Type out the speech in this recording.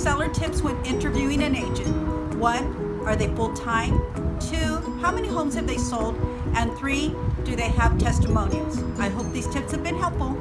seller tips when interviewing an agent. One, are they full-time? Two, how many homes have they sold? And three, do they have testimonials? I hope these tips have been helpful.